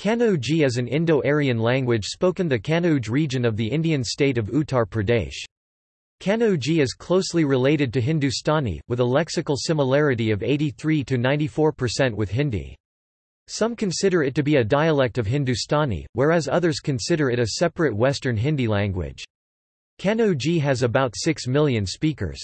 Kanauji is an Indo-Aryan language spoken the Kanauj region of the Indian state of Uttar Pradesh. Kanauji is closely related to Hindustani, with a lexical similarity of 83 to 94% with Hindi. Some consider it to be a dialect of Hindustani, whereas others consider it a separate Western Hindi language. Kanauji has about 6 million speakers.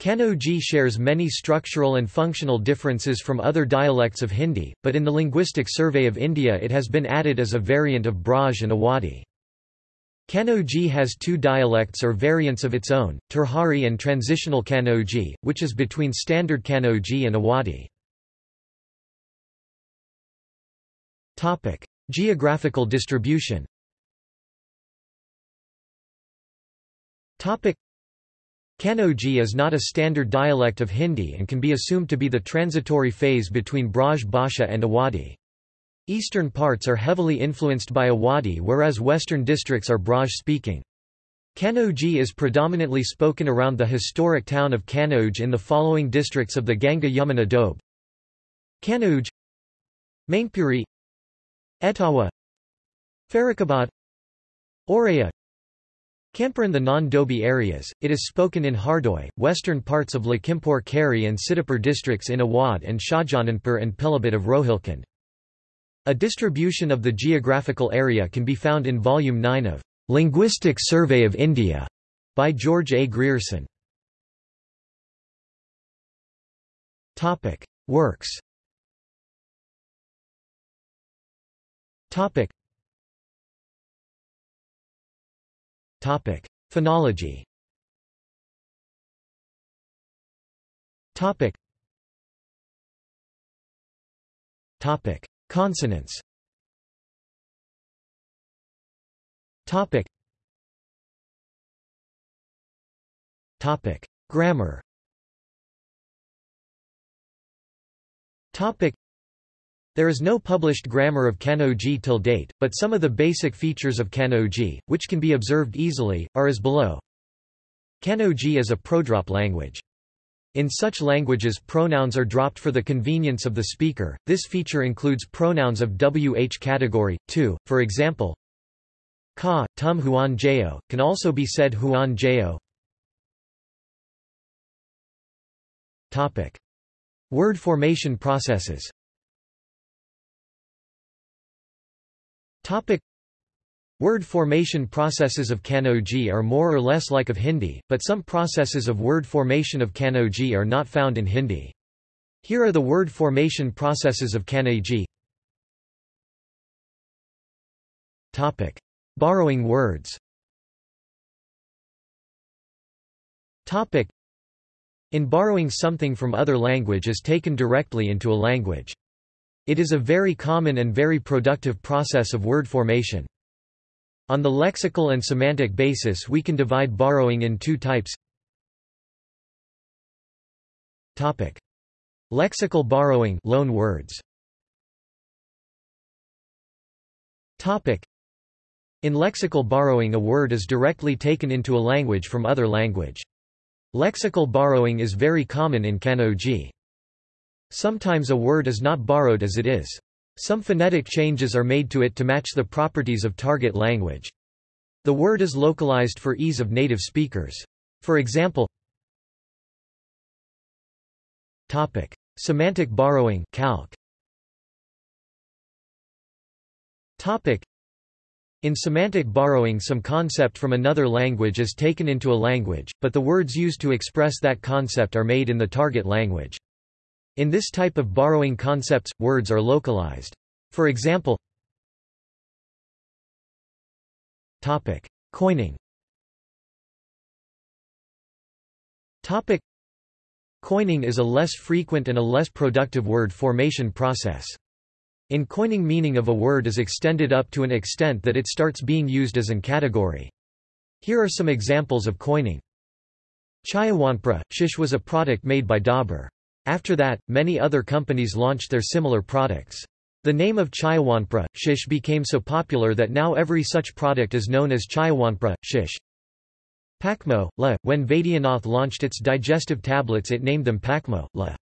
Kanauji shares many structural and functional differences from other dialects of Hindi, but in the Linguistic Survey of India it has been added as a variant of Braj and Awadhi. Kanauji has two dialects or variants of its own, Tirhari and Transitional Kanauji, which is between Standard Kanauji and Awadhi. Geographical distribution Kanauji is not a standard dialect of Hindi and can be assumed to be the transitory phase between Braj Bhasha and Awadhi. Eastern parts are heavily influenced by Awadhi whereas western districts are Braj-speaking. Kanauji is predominantly spoken around the historic town of Kanauj in the following districts of the Ganga Yamuna Doab Kanauj Mainpuri Etawah Farrukhabad Auraiya In the non-Dobi areas, it is spoken in Hardoi, western parts of Lakhimpur Kheri and Sitapur districts in Awadh and Shahjahanpur and Pilibhit of Rohilkhand. A distribution of the geographical area can be found in Volume 9 of Linguistic Survey of India by George A. Grierson. Works Topic: Phonology. Topic. Topic: Consonants. Topic. Topic: Grammar. Topic. There is no published grammar of Kanauji till date, but some of the basic features of Kanauji, which can be observed easily, are as below. Kanauji is a prodrop language. In such languages pronouns are dropped for the convenience of the speaker, this feature includes pronouns of WH category, too, for example ka, tum huan jeo, can also be said huan jeo. Word formation processes Topic Word formation processes of Kanauji are more or less like of Hindi, but some processes of word formation of Kanauji are not found in Hindi. Here are the word formation processes of Kanauji. Topic: Borrowing words. Topic: In borrowing something from other language is taken directly into a language. It is a very common and very productive process of word formation. On the lexical and semantic basis we can divide borrowing in two types Topic. Lexical borrowing loan words. Topic. In lexical borrowing a word is directly taken into a language from other language. Lexical borrowing is very common in Kanauji. Sometimes a word is not borrowed as it is. Some phonetic changes are made to it to match the properties of target language. The word is localized for ease of native speakers. For example, Topic: Semantic borrowing calque. Topic: In semantic borrowing some concept from another language is taken into a language, but the words used to express that concept are made in the target language. In this type of borrowing concepts, words are localized. For example, Topic: Coining. Topic: Coining is a less frequent and a less productive word formation process. In coining meaning of a word is extended up to an extent that it starts being used as an category. Here are some examples of coining. Chayawanpra, shish was a product made by Dabur. After that, many other companies launched their similar products. The name of Chayawanpra, shish became so popular that now every such product is known as Chayawanpra, shish. Pakmo, la. When Vaidyanath launched its digestive tablets it named them Pakmo, la.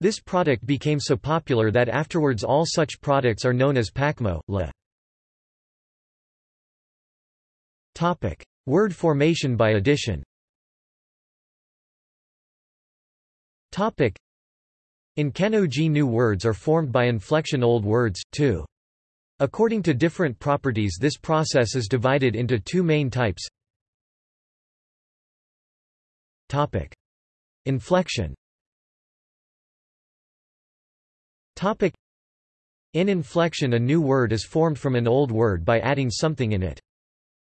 This product became so popular that afterwards all such products are known as Pakmo, le. Topic: Word formation by addition. Topic: In Kanauji new words are formed by inflection old words, too. According to different properties this process is divided into two main types. Topic: Inflection. Topic: In inflection a new word is formed from an old word by adding something in it.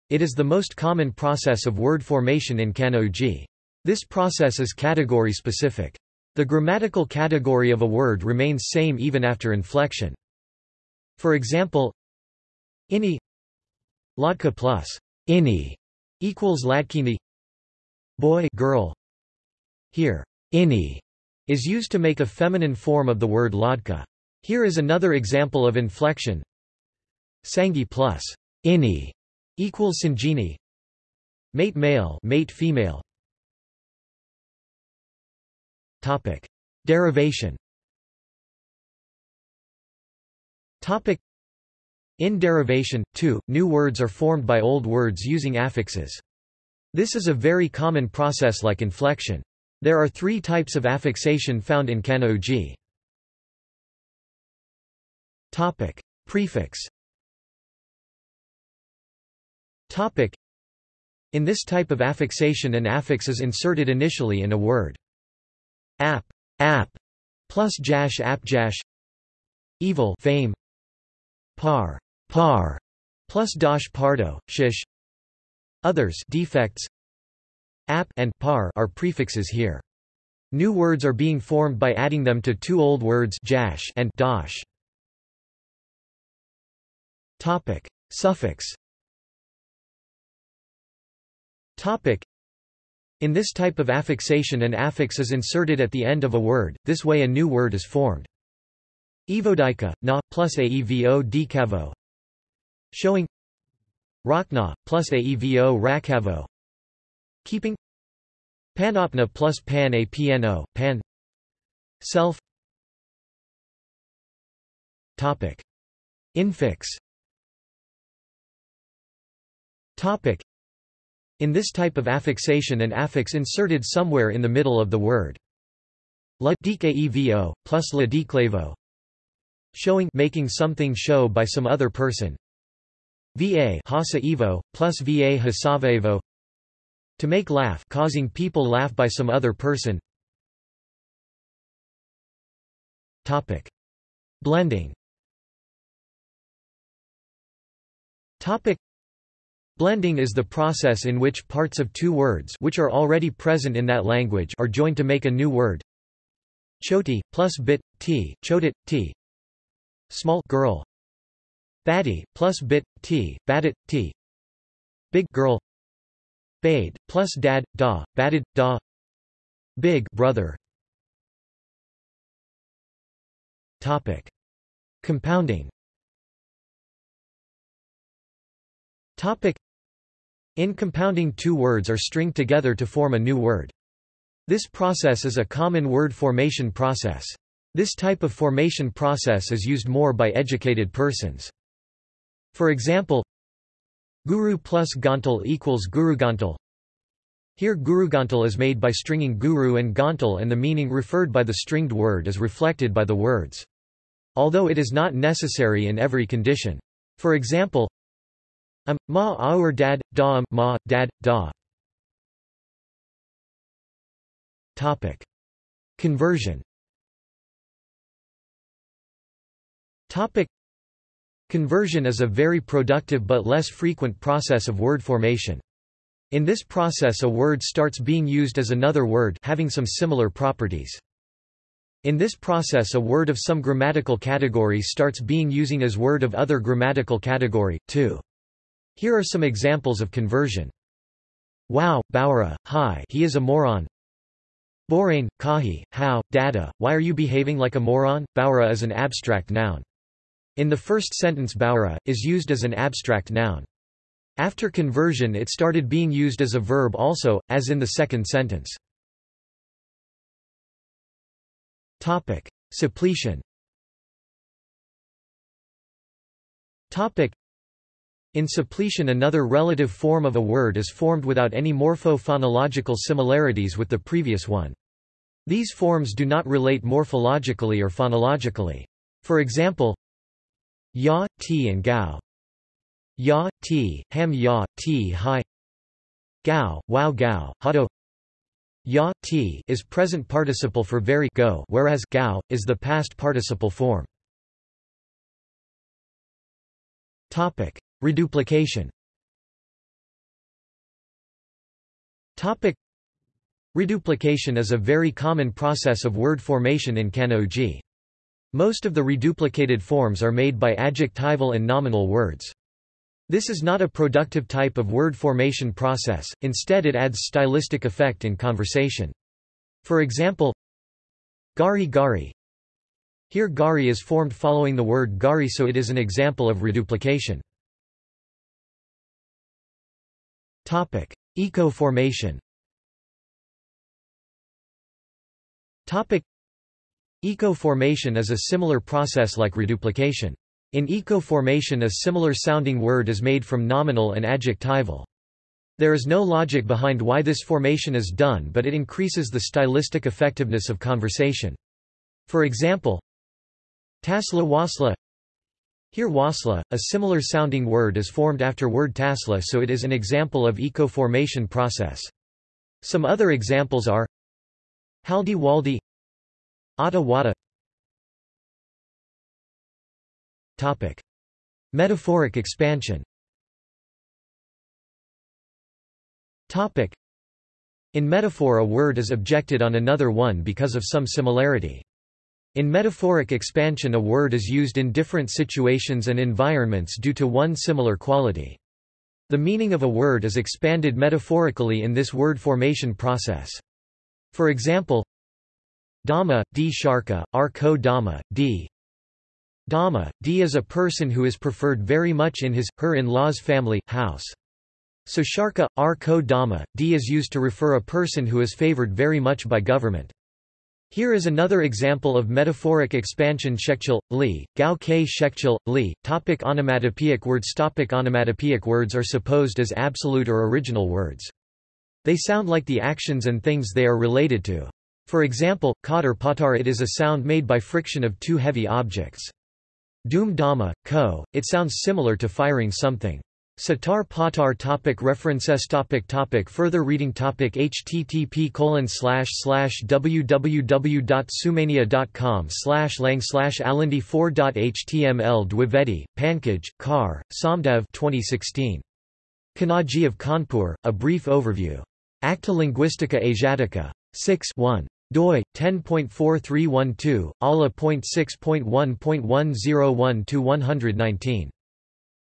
It is the most common process of word formation in Kanauji. This process is category specific. The grammatical category of a word remains same even after inflection. For example, ini Ladka plus ini equals ladkini boy girl here, ini is used to make a feminine form of the word ladka. Here is another example of inflection. Sangi plus ini equals sanjini. Mate male, mate female. Topic: Derivation. Topic: In derivation, too, new words are formed by old words using affixes. This is a very common process like inflection. There are three types of affixation found in Kanauji. Topic: Prefix. Topic: In this type of affixation an affix is inserted initially in a word. App, app, plus jash app jash Evil, fame. Par, par, plus dash pardo, shish. Others, defects. App and par are prefixes here. New words are being formed by adding them to two old words jash and dash. Topic: Suffix. Topic: In this type of affixation an affix is inserted at the end of a word, this way a new word is formed. Evodika, na, plus aevo Showing. Rakna, plus aevo rakavo. Keeping. Panopna plus pan a pno, pan. Self. Topic. Infix. Topic. In this type of affixation an affix inserted somewhere in the middle of the word. La dkevo, plus la declavo Showing making something show by some other person. Va hasa evo, plus va hasavevo to make laugh causing people laugh by some other person Topic. Blending Topic. Blending is the process in which parts of two words which are already present in that language are joined to make a new word. Choti, plus bit, t, chotit, t. Small girl. Baddie, plus bit, t, baddit, t. Big girl. Bade, plus dad, da, batted, da Big brother Topic. Compounding Topic. In compounding two words are stringed together to form a new word. This process is a common word formation process. This type of formation process is used more by educated persons. For example, Guru plus Gantal equals Gurugantal. Here Gurugantal is made by stringing guru and gantal and the meaning referred by the stringed word is reflected by the words. Although it is not necessary in every condition. For example, am, ma aur dad, da um, ma, dad, da. Topic. Conversion Topic. Conversion is a very productive but less frequent process of word formation. In this process a word starts being used as another word having some similar properties. In this process a word of some grammatical category starts being using as word of other grammatical category, too. Here are some examples of conversion. Wow, Bowra, hi he is a moron. Borain, kahi, how, dada, why are you behaving like a moron? Bowra is an abstract noun. In the first sentence Baura, is used as an abstract noun. After conversion it started being used as a verb also, as in the second sentence. Topic: Suppletion. Topic: In suppletion another relative form of a word is formed without any morpho-phonological similarities with the previous one. These forms do not relate morphologically or phonologically. For example, ya, ti and gao. Ya, ti, ham ya, ti hi Gao, wow gao, hado Ya, ti is present participle for very go whereas gao, is the past participle form. Topic. Reduplication Topic. Reduplication is a very common process of word formation in Kanauji. Most of the reduplicated forms are made by adjectival and nominal words. This is not a productive type of word formation process, instead it adds stylistic effect in conversation. For example, gari gari. Here gari is formed following the word gari so it is an example of reduplication. Topic: Echo-formation. Topic: Echo-formation is a similar process like reduplication. In echo-formation a similar sounding word is made from nominal and adjectival. There is no logic behind why this formation is done but it increases the stylistic effectiveness of conversation. For example, tasla wasla Here wasla, a similar sounding word is formed after word tasla so it is an example of echo-formation process. Some other examples are haldi waldi Atta wada Topic. Metaphoric expansion Topic. In metaphor a word is objected on another one because of some similarity. In metaphoric expansion a word is used in different situations and environments due to one similar quality. The meaning of a word is expanded metaphorically in this word formation process. For example, Dhamma, D Sharka, R Ko Dhamma, D Dhamma, D is a person who is preferred very much in his, her in-law's family, house. So Sharka, R ko Dhamma, D is used to refer a person who is favored very much by government. Here is another example of metaphoric expansion shekchil, li, gao ke shekchil, li. Topic onomatopoeic words Topic Onomatopoeic words are supposed as absolute or original words. They sound like the actions and things they are related to. For example, katar patar it is a sound made by friction of two heavy objects. Doom dama, Co. It sounds similar to firing something. Satar Patar topic References topic topic Further reading topic http colon slash slash www.sumania.com slash lang slash alindi 4.html Dwivedi, Pankaj, Kar, Somdev 2016. Kanauji of Kanpur, A Brief Overview. Acta Linguistica Asiatica. 6 1 doi 10.4312 ala.6.1.101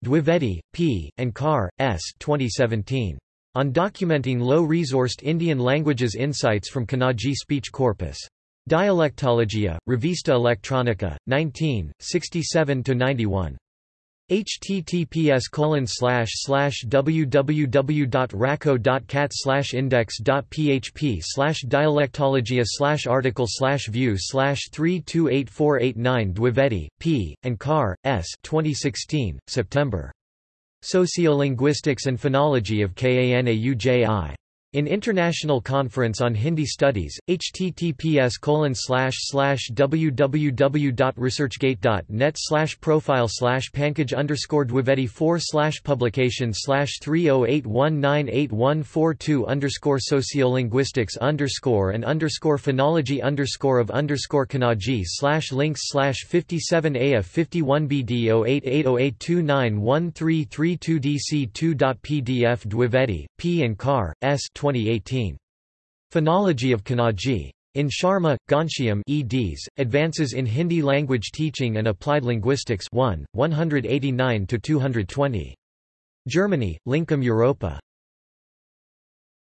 Dwivedi, P, and Kar, S. 2017. On documenting low-resourced Indian languages insights from Kanauji speech corpus. Dialectologia, Revista Electronica, 19, 67–91 https colon slash slash www.raco.cat slash index.php slash dialectologia slash article slash view slash 328489 Dwivedi, P, and Kar, S 2016, September. Sociolinguistics and Phonology of Kanauji. In International Conference on Hindi Studies, https www.researchgate.net profile pankaj underscore dwivedi 4 publication 308198142 underscore sociolinguistics underscore and underscore phonology underscore of underscore kanauji slash links slash 57a of 51bd 088082913332 dc 2.pdf Dwivedi, P and Kar, S 2018. Phonology of Kanauji. In Sharma, Ghanshyam eds, Advances in Hindi Language Teaching and Applied Linguistics 1, 189–220. Germany, Lincom Europa.